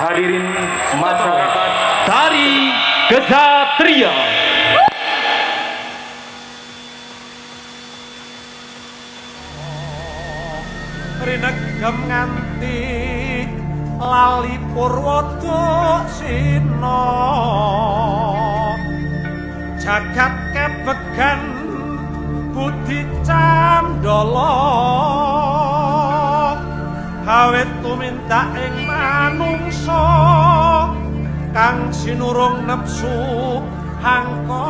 Hadirin masyarakat Tari Kesatria. rinegem nganti lali purwada sina jagat kebegan budi candala awit tuminta ing manungsa kang sinurung nepsu hangkara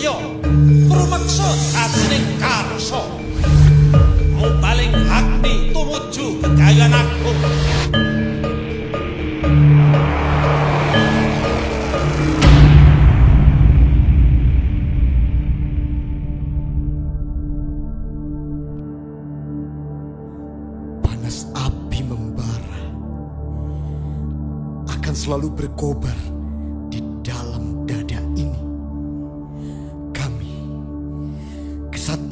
gegaman setya rumeksa atining karsa mubaling agni tumuju gegayan agung panas api membara. Akan selalu berkobar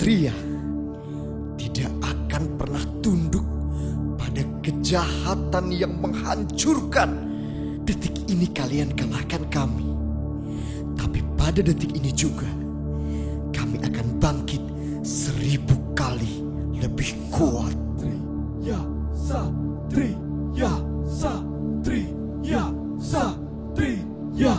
kesatria, tidak akan pernah tunduk pada kejahatan yang menghancurkan. Detik ini kalian kalahkan kami. Tapi pada detik ini juga, kami akan bangkit seribu kali lebih kuat. Ya Satri, Ya Satri, Ya Satri, Ya